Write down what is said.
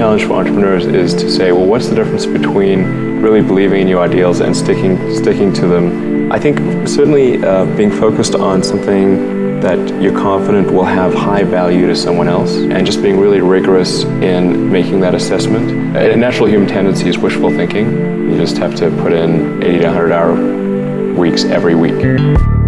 challenge for entrepreneurs is to say, well, what's the difference between really believing in your ideals and sticking, sticking to them? I think certainly uh, being focused on something that you're confident will have high value to someone else and just being really rigorous in making that assessment. A natural human tendency is wishful thinking. You just have to put in 80 to 100 hour weeks every week.